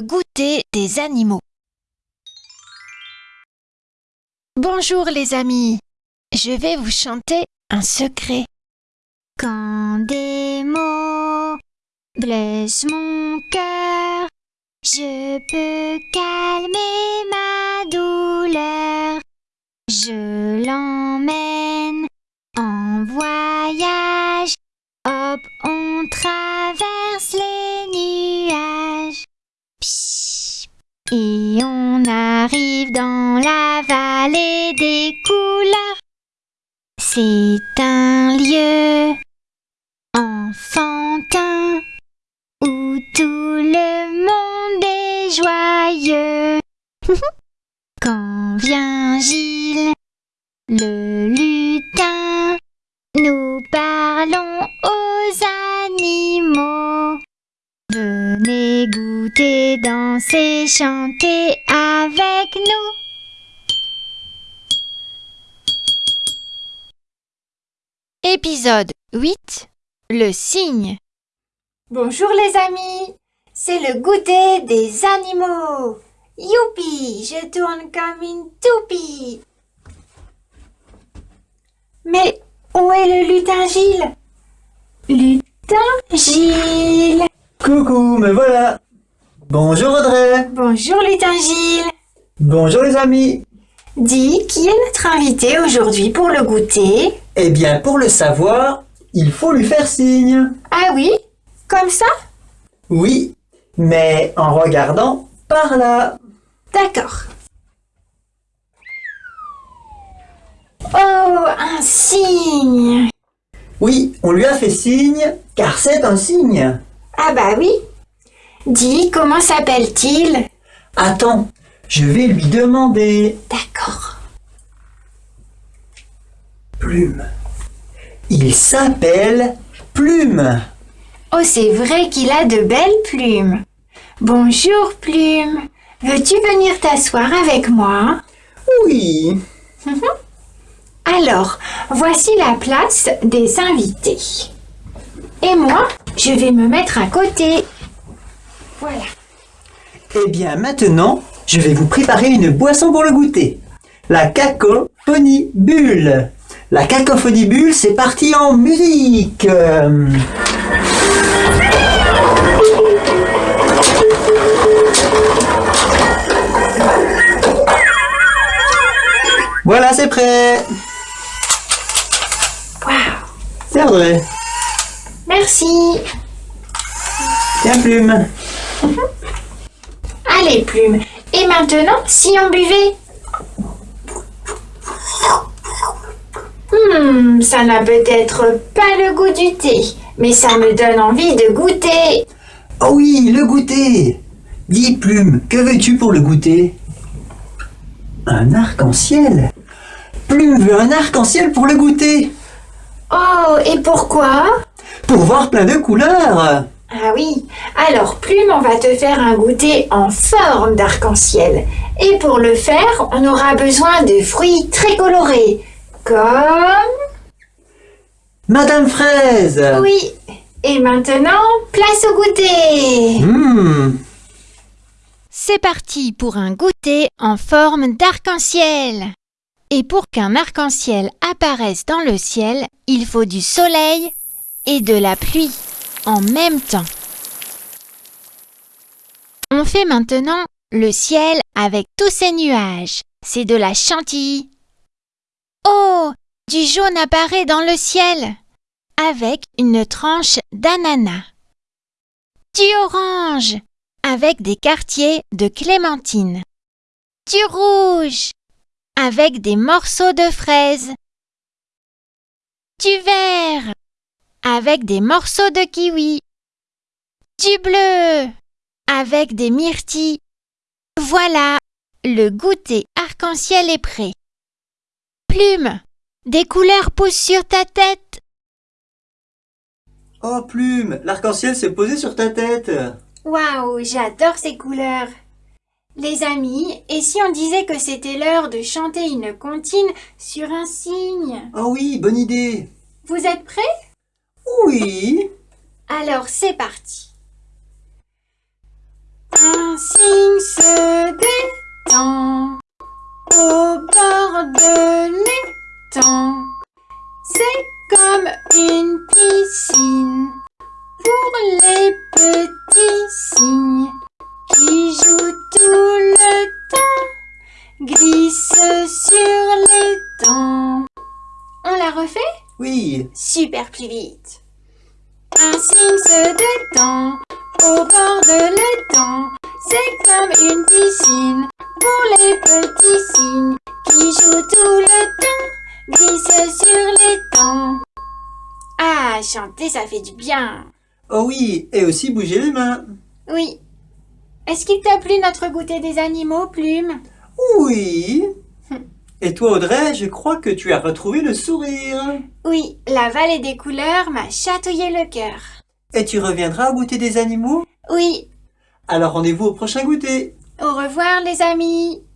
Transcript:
Goûter des animaux. Bonjour les amis, je vais vous chanter un secret. Quand des mots blessent mon cœur, je peux calmer ma douleur. Je l'emmène en voyage, la vallée des couleurs. C'est un lieu enfantin où tout le monde est joyeux. Quand vient Gilles, le lutin, nous parlons aux animaux. Venez goûter, danser, chanter avec nous. Épisode 8. Le cygne. Bonjour les amis, c'est le goûter des animaux. Youpi, je tourne comme une toupie. Mais où est le lutin Gilles Lutin Gilles. Coucou, me voilà Bonjour Audrey Bonjour lutin Gilles. Bonjour les amis Dis, qui est notre invité aujourd'hui pour le goûter? Eh bien, pour le savoir, il faut lui faire signe. Ah oui Comme ça? Oui, mais en regardant par là. D'accord. Oh, un cygne Oui, on lui a fait signe, car c'est un signe. Ah bah oui. Dis, comment s'appelle-t-il? Attends, je vais lui demander. D'accord. Plume. Il s'appelle Plume. Oh, c'est vrai qu'il a de belles plumes. Bonjour, Plume. Veux-tu venir t'asseoir avec moi? Oui. Alors, voici la place des invités. Et moi, je vais me mettre à côté. Voilà. Eh bien, maintenant, je vais vous préparer une boisson pour le goûter. La cacophonie bulle. La cacophonie bulle, c'est parti en musique. Euh, Voilà, c'est prêt. Waouh. C'est Audrey. Merci. Tiens, plume. Allez, Plume. Et maintenant, si on buvait Hmm, ça n'a peut-être pas le goût du thé, mais ça me donne envie de goûter. Oh oui, le goûter. Dis, Plume, que veux-tu pour le goûter? Un arc-en-ciel. Plume veut un arc-en-ciel pour le goûter. Oh, et pourquoi? Pour voir plein de couleurs. Ah oui, alors Plume, on va te faire un goûter en forme d'arc-en-ciel. Et pour le faire, on aura besoin de fruits très colorés, comme... Madame Fraise Oui. Et maintenant, place au goûter. Hmm, C'est parti pour un goûter en forme d'arc-en-ciel. Et pour qu'un arc-en-ciel apparaisse dans le ciel, il faut du soleil et de la pluie en même temps. On fait maintenant le ciel avec tous ces nuages. C'est de la chantilly. Oh, du jaune apparaît dans le ciel avec une tranche d'ananas. Du orange avec des quartiers de clémentine. Du rouge avec des morceaux de fraises. Du vert avec des morceaux de kiwi. Du bleu avec des myrtilles. Voilà, le goûter arc-en-ciel est prêt. Plume, des couleurs poussent sur ta tête. Oh Plume, l'arc-en-ciel s'est posé sur ta tête. Waouh, j'adore ces couleurs. Les amis, et si on disait que c'était l'heure de chanter une comptine sur un cygne? Oh oui, bonne idée. Vous êtes prêts? Oui. Alors c'est parti. Un cygne se détend au bord de l'étang. C'est comme une piscine pour les petits cygnes qui jouent tout le temps, glissent sur l'étang. On la refait? Oui, Super plus vite. Un cygne se détend au bord de l'étang. C'est comme une piscine pour les petits cygnes qui jouent tout le temps, glissent sur l'étang. Ah, chanter, ça fait du bien. oh oui, et aussi bouger les mains. Oui. Est-ce qu'il t'a plu notre goûter des animaux, Plume? Oui. Et toi Audrey, je crois que tu as retrouvé le sourire. Oui, la vallée des couleurs m'a chatouillé le cœur. Et tu reviendras au goûter des animaux? Oui. Alors rendez-vous au prochain goûter. Au revoir, les amis.